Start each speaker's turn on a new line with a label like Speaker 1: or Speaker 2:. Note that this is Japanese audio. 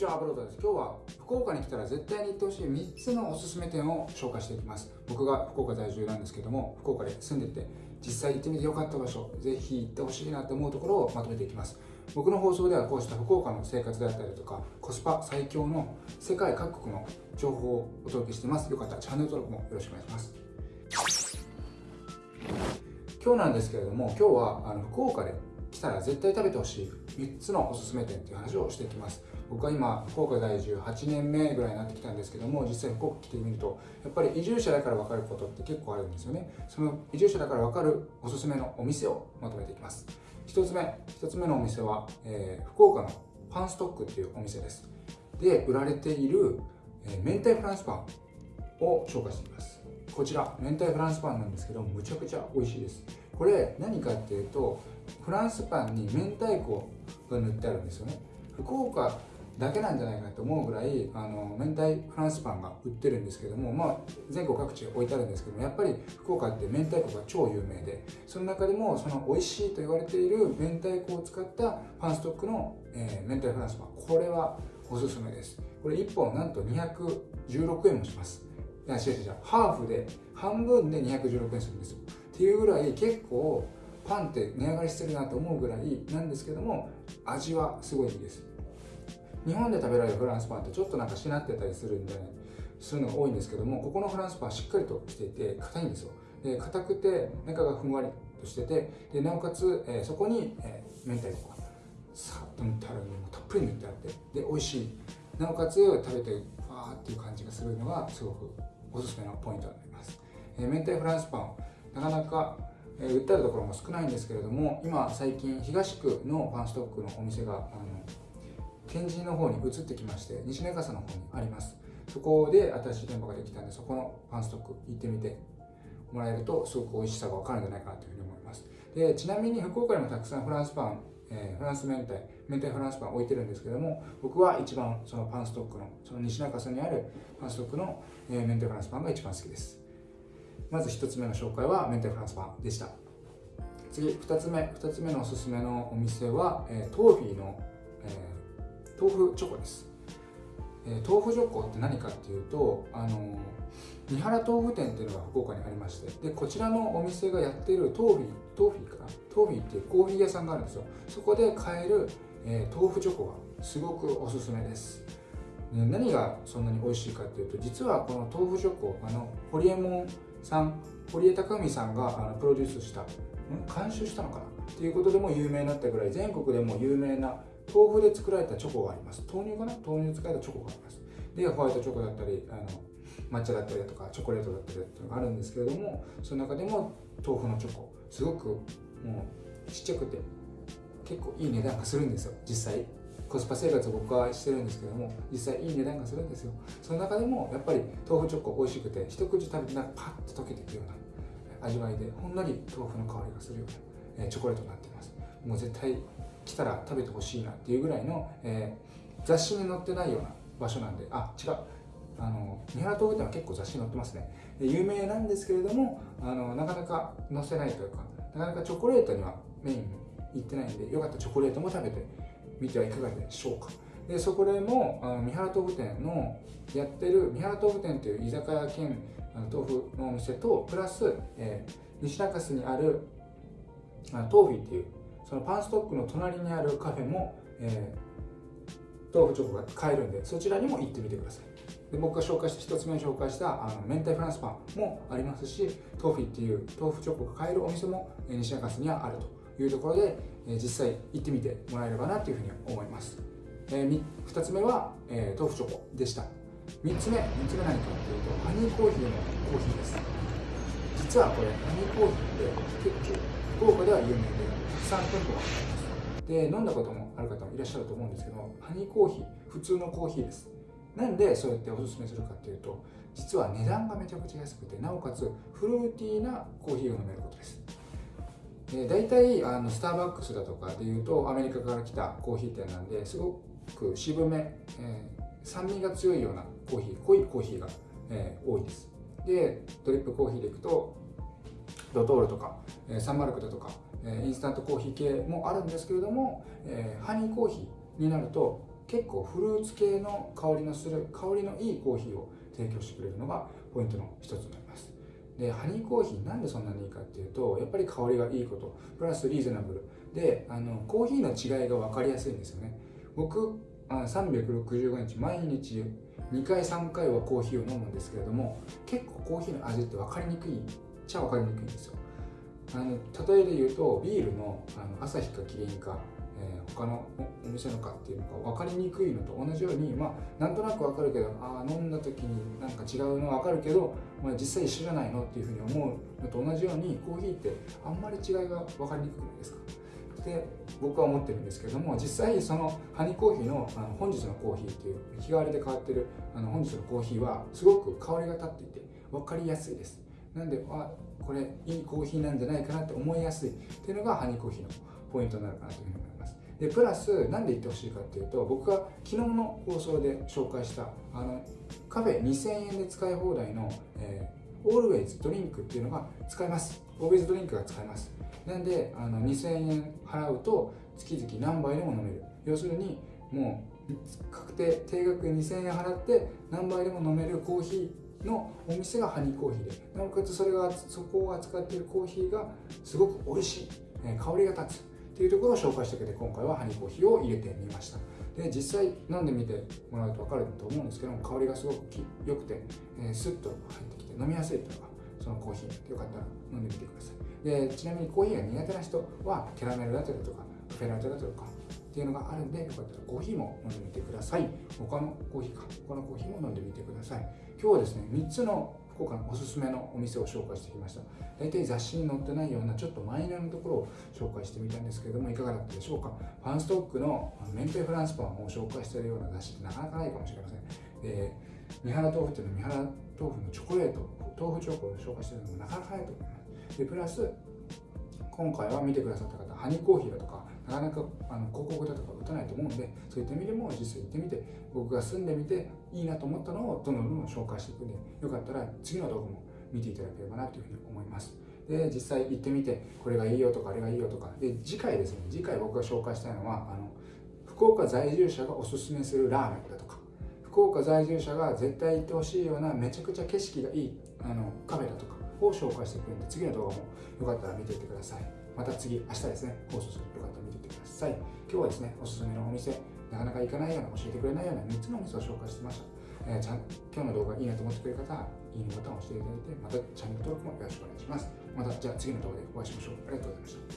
Speaker 1: ちはアブロードです。今日は福岡に来たら絶対に行ってほしい3つのおすすめ店を紹介していきます。僕が福岡在住なんですけども福岡で住んでて実際行ってみてよかった場所ぜひ行ってほしいなと思うところをまとめていきます。僕の放送ではこうした福岡の生活であったりとかコスパ最強の世界各国の情報をお届けしてます。よかったらチャンネル登録もよろしくお願いします。今日なんですけれども今日はあの福岡で来たら絶対食べてほしい3つのおすすめ店っていう話をしていきます。僕は今福岡在住8年目ぐらいになってきたんですけども実際福岡来てみるとやっぱり移住者だから分かることって結構あるんですよね。その移住者だから分かるおすすめのお店をまとめていきます。1つ目1つ目のお店は、えー、福岡のパンストックっていうお店です。で売られている、えー、明太フランスパンを紹介していきます。こちら明太フランスパンなんですけどむちゃくちゃ美味しいです。これ何かっていうとフランスパンに明太子が塗ってあるんですよね。福岡だけなんじゃないかと思うぐらいあの明太フランスパンが売ってるんですけども、まあ、全国各地置いてあるんですけどもやっぱり福岡って明太子が超有名でその中でもその美味しいと言われている明太子を使ったパンストックの、えー、明太フランスパンこれはおすすめです。これ1本なんと216円もします。いや違う違うハーフで半分で216円するんですよ。っていうぐらい結構パンって値上がりしてるなと思うぐらいなんですけども味はすごいいいです。日本で食べられるフランスパンってちょっとなんかしなってたりするんで、するのが多いんですけどもここのフランスパンしっかりとしていて硬いんですよ。で硬くて中がふんわりとしててでなおかつ、えー、そこに、えー、明太子がさっと塗ってあるのもたっぷり塗ってあってで美味しい。なおかつ食べてファーっていう感じがするのがすごくおすすめのポイントになります、えー、明太フランスパンなかなかえ売ってあるところも少ないんですけれども今最近東区のパンストックのお店があの天神の方に移ってきまして西根笠の方にあります。そこで新しい店舗ができたんでそこのパンストック行ってみてもらえるとすごく美味しさが分かるんじゃないかなというふうに思います。でちなみに福岡にもたくさんフランスパン、えー、フランス明太明太フランスパン置いてるんですけども僕は一番そのパンストックのその西中洲にあるパンストックの、えー、明太フランスパンが一番好きです。まず1つ目の紹介は明太フランスパンでした。次2つ目2つ目のおすすめのお店は、えー、トーフィーの、えー豆腐チョコです、えー、豆腐チョコって何かっていうとあの三原豆腐店っていうのが福岡にありましてでこちらのお店がやってるトーフィートーフィーかな？トーフィーっていうコーヒー屋さんがあるんですよ。そこで買える、えー、豆腐チョコがすごくおすすめです。何がそんなに美味しいかっていうと実はこの豆腐チョコあのホリエモンさん堀江貴文さんがあのプロデュースした監修したのかな？っていうことでも有名になったぐらい全国でも有名な豆腐で作られたチョコがあります。豆乳かな？豆乳使えたチョコがあります。でホワイトチョコだったりあの抹茶だったりとかチョコレートだったりっていうのがあるんですけれどもその中でも豆腐のチョコすごくもうちっちゃくて結構いい値段がするんですよ。実際。コスパ生活を僕はしてるんですけども実際いい値段がするんですよ。その中でもやっぱり豆腐チョコ美味しくて一口食べてなんかパッと溶けていくような味わいでほんのり豆腐の香りがするようなチョコレートになってます。もう絶対来たら食べてほしいなっていうぐらいの、えー、雑誌に載ってないような場所なんであ違う。あの三原豆腐店は結構雑誌に載ってますね。有名なんですけれどもあのなかなか載せないというかなかなかチョコレートにはメインに行ってないんでよかったらチョコレートも食べてみてはいかがでしょうか。でそこでもあの三原豆腐店のやってる三原豆腐店という居酒屋兼豆腐のお店とプラス、えー、西中洲にあるあ豆腐っていうそのパンストックの隣にあるカフェも、えー、豆腐チョコが買えるんでそちらにも行ってみてください。で僕が紹介した1つ目に紹介したあの明太フランスパンもありますしトーフィっていう豆腐チョコが買えるお店も西中洲にはあるというところで、えー、実際行ってみてもらえればなというふうに思います、えー、2つ目は、えー、豆腐チョコでした。3つ目3つ目何かというとハニーコーヒーのコーヒーです。実はこれハニーコーヒーって結構福岡では有名で3店舗がありますで飲んだこともある方もいらっしゃると思うんですけどハニーコーヒー普通のコーヒーです。なんでそうやっておすすめするかっていうと実は値段がめちゃくちゃ安くてなおかつフルーティーなコーヒーが飲めることです。で大体あのスターバックスだとかでいうとアメリカから来たコーヒー店なんですごく渋め、えー、酸味が強いようなコーヒー濃いコーヒーが、えー、多いです。でドリップコーヒーでいくとドトールとか、え、サンマルクだとかえインスタントコーヒー系もあるんですけれども、えハニーコーヒーになると結構フルーツ系の香りのする香りのいいコーヒーを提供してくれるのがポイントの一つになります。でハニーコーヒーなんでそんなにいいかっていうとやっぱり香りがいいことプラスリーズナブル。であのコーヒーの違いが分かりやすいんですよね。僕365日毎日2回3回はコーヒーを飲むんですけれども結構コーヒーの味って分かりにくいっちゃ分かりにくいんですよ。あの例えで言うとビールのあの朝日かキリンか、えー、他のお店のかっていうのが分かりにくいのと同じようにまあなんとなく分かるけどああ飲んだ時になんか違うの分かるけど、まあ、実際一緒じゃないのっていうふうに思うのと同じようにコーヒーってあんまり違いが分かりにくくないですか？って僕は思ってるんですけども実際そのハニーコーヒーのあの本日のコーヒーっていう日替わりで変わってるあの本日のコーヒーはすごく香りが立っていて分かりやすいです。なんであこれいいコーヒーなんじゃないかなって思いやすい。っていうのがハニーコーヒーのポイントになるかなというふうに思います。でプラス何で言ってほしいかっていうと僕が昨日の放送で紹介したあのカフェ2000円で使い放題の、えー、オールウェイズドリンクっていうのが使えます。オールウェイズドリンクが使えます。なんであの2000円払うと月々何杯でも飲める。要するにもう確定定額2000円払って何杯でも飲めるコーヒーのお店がハニーコーヒーで。なおかつそれがそこを扱っているコーヒーがすごく美味しい、香りが立つっていうところを紹介してくれて今回はハニーコーヒーを入れてみました。で実際飲んでみてもらうと分かると思うんですけども香りがすごく良くて、えー、スッと入ってきて飲みやすいというのがそのコーヒーよかったら飲んでみてください。でちなみにコーヒーが苦手な人はキャラメルだったりとかフェラートだとかっていうのがあるんでよかったらコーヒーも飲んでみてください。他のコーヒーか。他のコーヒーも飲んでみてください。今日はですね3つの福岡のおすすめのお店を紹介してきました。大体雑誌に載ってないようなちょっとマイナーなところを紹介してみたんですけれどもいかがだったでしょうか。ファンストックの明太フランスパンを紹介しているような雑誌ってなかなかないかもしれません。で三原豆腐っていうのは三原豆腐のチョコレート豆腐チョコを紹介しているのもなかなかないと思います。でプラス今回は見てくださった方ハニーコーヒーだとかなかなかあの広告だとか打たないと思うんでそういった意味でも実際行ってみて僕が住んでみていいなと思ったのをどんどんどんどん紹介していくんでよかったら次の動画も見ていただければなというふうに思います。で実際行ってみてこれがいいよとかあれがいいよとか。で次回ですね次回僕が紹介したいのはあの福岡在住者がおすすめするラーメンだとか。福岡在住者が絶対行ってほしいようなめちゃくちゃ景色がいいあのカフェだとか。を紹介してくれるんで次の動画もよかったら見ていってくださいまた次明日ですね放送するよかったら見ていってください今日はですねおすすめのお店なかなか行かないような教えてくれないような3つのお店を紹介してました、えー、ちゃん今日の動画いいなと思ってくれる方はいいねボタンを押していただいてまたチャンネル登録もよろしくお願いしますまたじゃあ次の動画でお会いしましょうありがとうございました